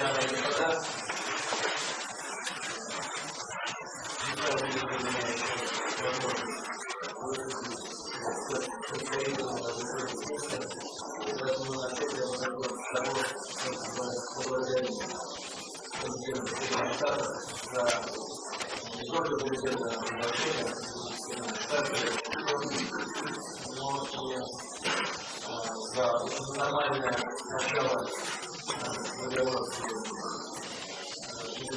дамы и господа, за нормальное начало договора с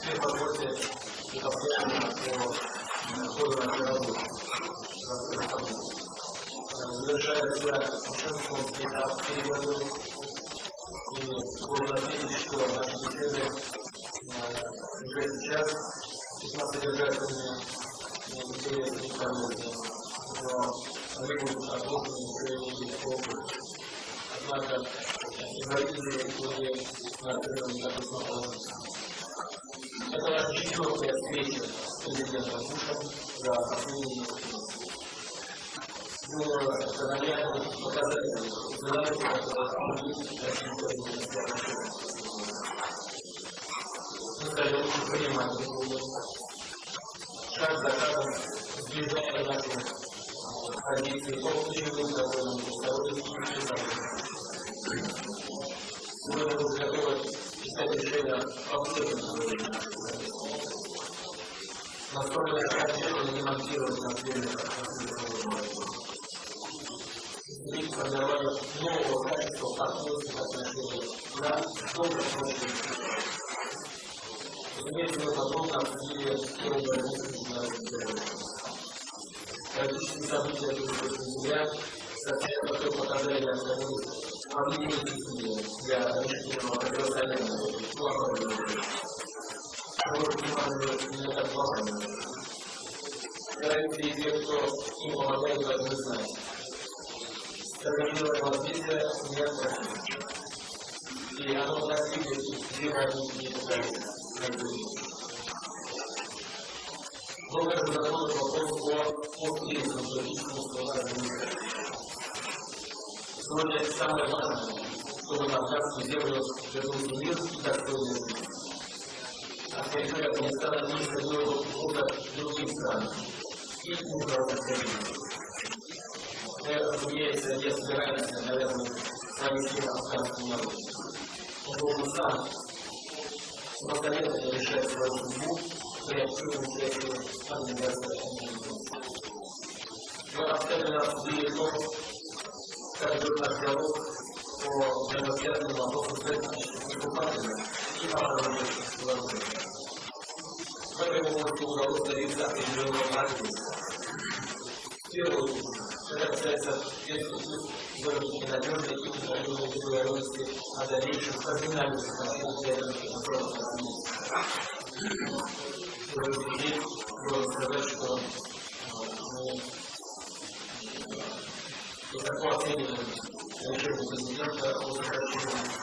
все вопросы и вопросы по ходу нашей работы. Завершается Шумский этап перевода и можно отметить, что наши беседы уже сейчас весьма содержательные, интересные и полезные, но они будут отложены уже не опыт. Однако инвалидные итоги на первом году положится. Это наша четвертая встреча с президентом Бушем за последние было наглядно показать динамику, Мы стали лучше понимать друг друга. Шаг за шагом сближая наши позиции общим довольно второй Мы будем готовы искать решения по Настроена окончательно не монтировать на и формирование качества партнерских отношений на добром обществе. Разумеется, мы подробно обсудили тему с международным Политические события 28 января совсем такое показали необходимость объединить усилия для решительного противостояния плохого. Стараемся и те, кто им помогает, должны знать стабилизировать развитие необходимо. И оно динамики и Много разработан вопрос о общественном политическом складе Сегодня самое важное, чтобы на Афганскую землю вернулся мир и достойный. А территория Афганистана не изменила опыта других стран и международных разумеется, не собираемся, наверное, провести афганский народ. Он должен сам самостоятельно решать свою судьбу при активном участии организации Мы обстоятельно обсудили то, как идет наш диалог по взаимосвязанным вопросам с этническими оккупантами и автономических вооружений. В этой области удалось добиться определенного развития. В это касается выработки надежной и установленной договоренности о дальнейшем кардинальном вопроса. Здесь можно сказать, что высоко оцениваем решение президента о сокращении.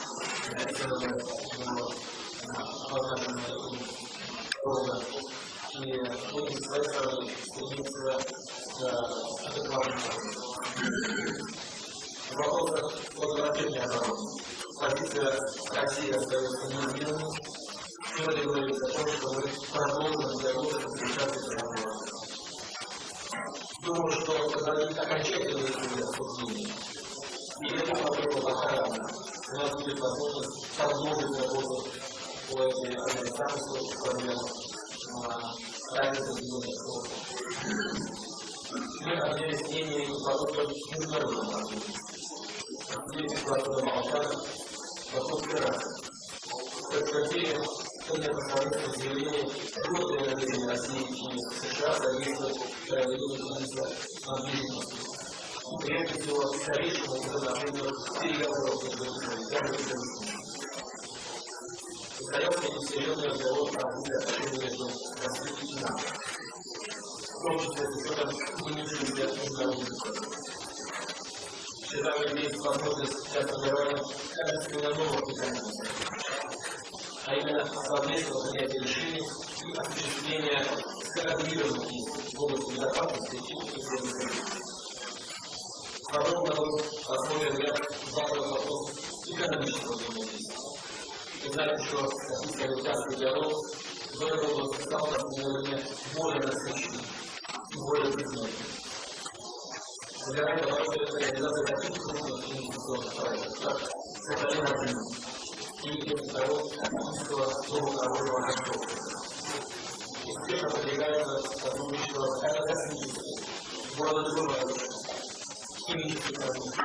И будем с стороны стремиться Вопрос возвращения обороны. Позиция России остается неизменной. Сегодня говорится о том, что мы продолжим диалог с 30 разговоров. думаю, что это не окончательное обсуждение. И это проблема большая. У нас будет возможность продолжить работу по этой организации, проблем разницы Состоялся несерьезный разговор о отношениях между Россией и НАТО. В том числе с учетом нынешней международной Всегда имеет возможность для формирования качественно механизмов, а именно совместного принятия решений и осуществления скоординированных действий в области безопасности и исследований. Подробно был рассмотрен ряд важных вопросов экономического взаимодействия. Вы знаете, что российско-американский диалог в этой области стал на уровне более насыщенным более предметным. Собирает обороты реализации таких крупных инвестиционных проектов, как Сахалин-1 и второго Российского дома конструкции. Успешно продвигается сотрудничество с аэрокосмической, города Дубай, химической промышленности,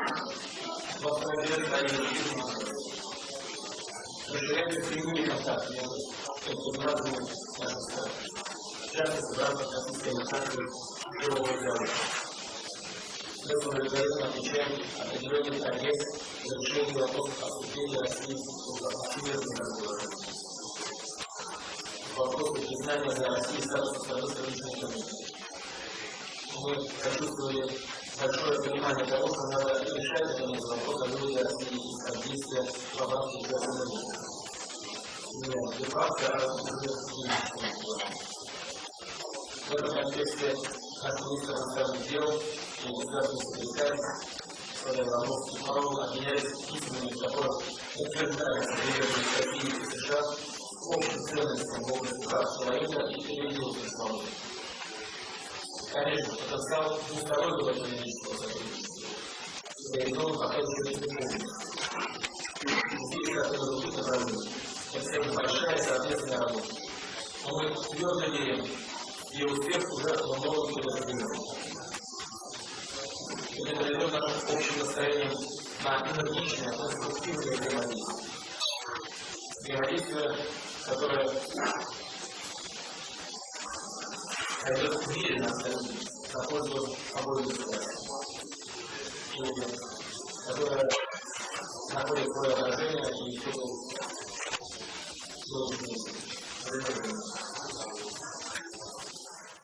восстановление строительства, расширяется прямые контакты между странами. В частности, в рамках российской инициативы первого диалога. Мы решении вопросов обсуждения России в всемирном разговоре. Вопросы признания за Россией статуса страны столичной. Мы почувствовали большое понимание того, что надо решать этот вопрос о России из рамках экономики. А в этом контексте как министр иностранных дел и государственный секретарь Владимир и Павел обменялись письмами, в которых утверждали приверженность России и США общим ценностям в области прав человека и религиозной свободы. Конечно, потенциал двустороннего экономического сотрудничества реализован пока еще не полностью. Здесь, как и на это большая совместная работа. Но мы твердо верим, и успех уже во многом предопределен. Это приведет нашим общим настроением на энергичное, конструктивное взаимодействие. Взаимодействие, которое пойдет в мире на пользу обоим государствам. И которое находит свое отражение и все должен